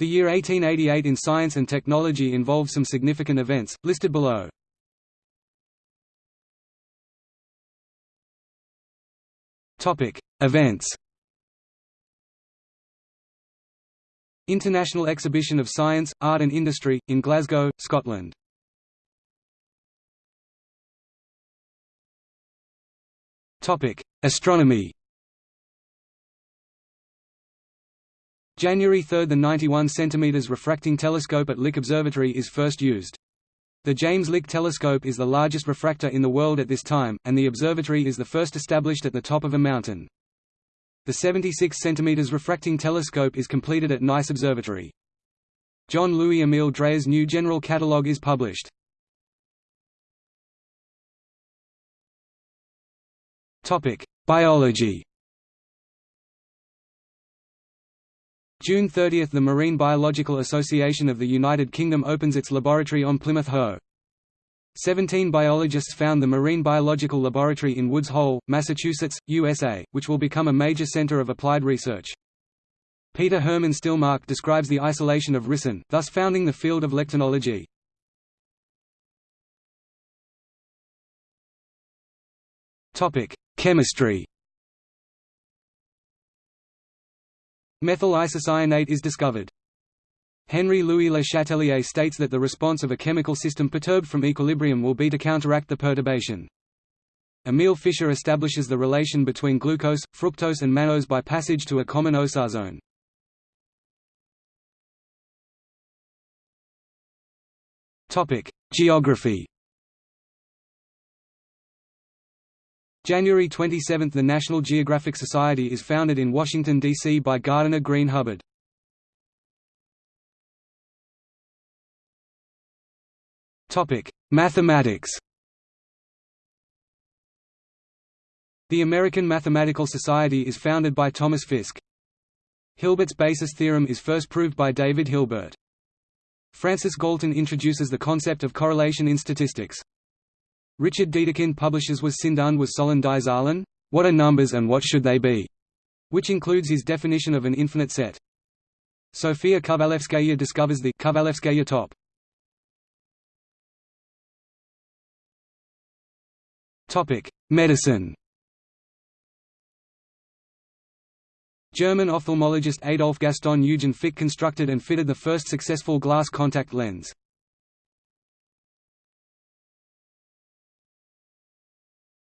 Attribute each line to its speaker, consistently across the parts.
Speaker 1: The year 1888 in science and technology involved some significant events, listed below. Events International Exhibition of Science, Art and Industry, in Glasgow, Scotland. Astronomy January 3 – The 91 cm refracting telescope at Lick Observatory is first used. The James Lick telescope is the largest refractor in the world at this time, and the observatory is the first established at the top of a mountain. The 76 cm refracting telescope is completed at Nice Observatory. John Louis Emile Dreyer's new general catalogue is published. Biology June 30 – The Marine Biological Association of the United Kingdom opens its laboratory on Plymouth Hoe. Seventeen biologists found the Marine Biological Laboratory in Woods Hole, Massachusetts, USA, which will become a major center of applied research. Peter Herman Stillmark describes the isolation of ricin, thus founding the field of lectinology. Chemistry Methyl isocyanate is discovered. Henry Louis Le Chatelier states that the response of a chemical system perturbed from equilibrium will be to counteract the perturbation. Emil Fischer establishes the relation between glucose, fructose and mannose by passage to a common osazone. Geography January 27 – The National Geographic Society is founded in Washington, D.C. by Gardiner Green Hubbard. Mathematics. The American Mathematical Society is founded by Thomas Fiske. Hilbert's basis theorem is first proved by David Hilbert. Francis Galton introduces the concept of correlation in statistics. Richard Dedekind publishes Was sind und was sollen die? What are numbers and what should they be? which includes his definition of an infinite set. Sofia Kovalevskaya discovers the Kovalevskaya top. Topic: Medicine. German ophthalmologist Adolf Gaston Eugen Fick constructed and fitted the first successful glass contact lens.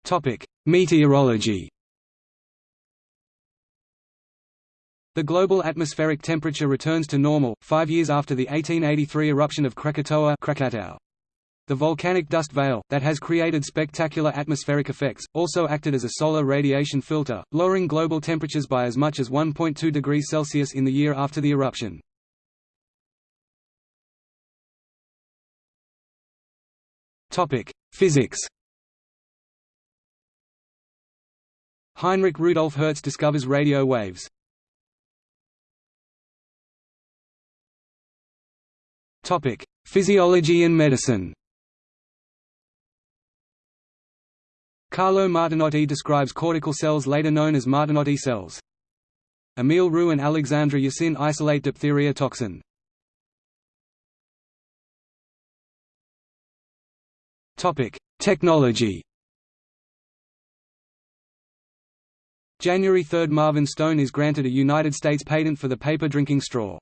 Speaker 1: Topic: Meteorology. The global atmospheric temperature returns to normal, five years after the 1883 eruption of Krakatoa Krakatau. The volcanic dust veil, that has created spectacular atmospheric effects, also acted as a solar radiation filter, lowering global temperatures by as much as 1.2 degrees Celsius in the year after the eruption. Physics Heinrich Rudolf Hertz discovers radio waves. Topic: Physiology and medicine Carlo Martinotti describes cortical cells later known as Martinotti cells. Emile Roux and Alexandre Yersin isolate diphtheria toxin. Technology January 3 – Marvin Stone is granted a United States patent for the paper drinking straw.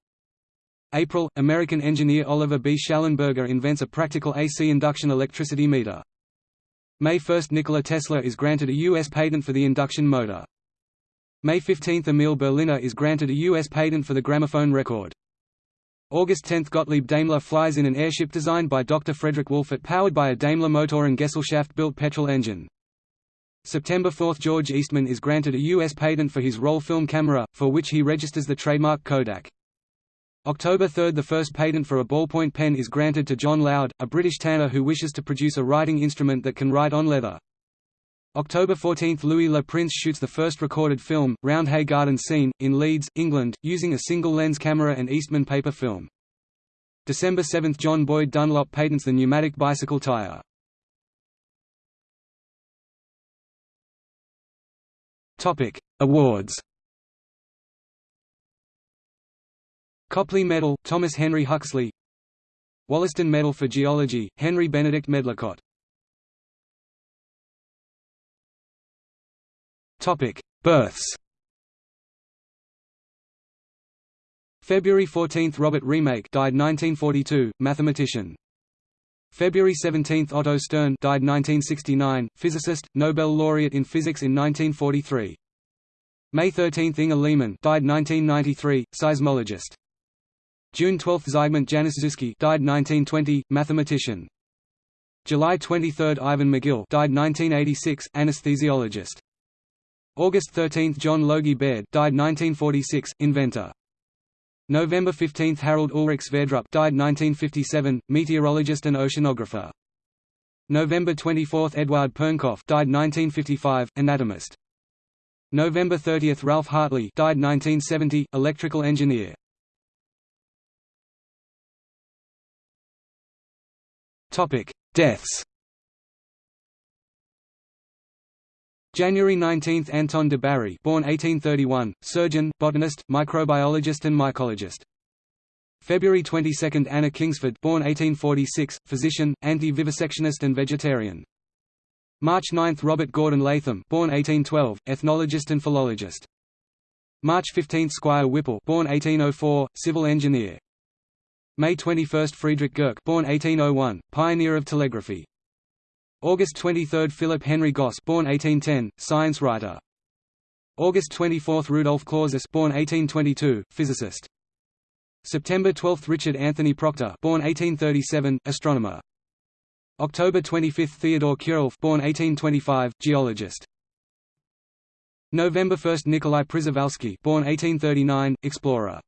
Speaker 1: April – American engineer Oliver B. Shallenberger invents a practical AC induction electricity meter. May 1 – Nikola Tesla is granted a U.S. patent for the induction motor. May 15 – Emil Berliner is granted a U.S. patent for the gramophone record. August 10 – Gottlieb Daimler flies in an airship designed by Dr. Frederick Wolfert powered by a Daimler Motoren Gesellschaft-built petrol engine. September 4 – George Eastman is granted a U.S. patent for his roll film camera, for which he registers the trademark Kodak. October 3 – The first patent for a ballpoint pen is granted to John Loud, a British tanner who wishes to produce a writing instrument that can write on leather. October 14 – Louis Le Prince shoots the first recorded film, Roundhay Garden Scene, in Leeds, England, using a single-lens camera and Eastman paper film. December 7 – John Boyd Dunlop patents the pneumatic bicycle tire. Awards Copley Medal, Thomas Henry Huxley Wollaston Medal for Geology, Henry Benedict Medlicott Topic: Births February 14 – Robert Remak, died 1942, mathematician. February 17 – Otto Stern died 1969, physicist, Nobel laureate in physics in 1943. May 13 – Inge Lehmann died 1993, seismologist. June 12 – Zygmunt Janiszewski died 1920, mathematician. July 23 – Ivan Magill died 1986, anesthesiologist. August 13 – John Logie Baird died 1946, inventor. November 15 – Harald Ulrik Sverdrup died 1957, meteorologist and oceanographer. November 24 – Eduard Pernkopf died 1955, anatomist. November 30 – Ralph Hartley died 1970, electrical engineer. Deaths January 19 – Anton de Bary born 1831, surgeon, botanist, microbiologist and mycologist. February 22 – Anna Kingsford born 1846, physician, anti-vivisectionist and vegetarian. March 9 – Robert Gordon Latham born 1812, ethnologist and philologist. March 15 – Squire Whipple born 1804, civil engineer. May 21 – Friedrich Gerke born 1801, pioneer of telegraphy. August 23 – Philip Henry Gosse born 1810, science writer. August 24 – Rudolf Clausius born 1822, physicist. September 12 – Richard Anthony Proctor born 1837, astronomer. October 25 – Theodore Kjerulf born 1825, geologist. November 1 – Nikolai Przewalski born 1839, explorer.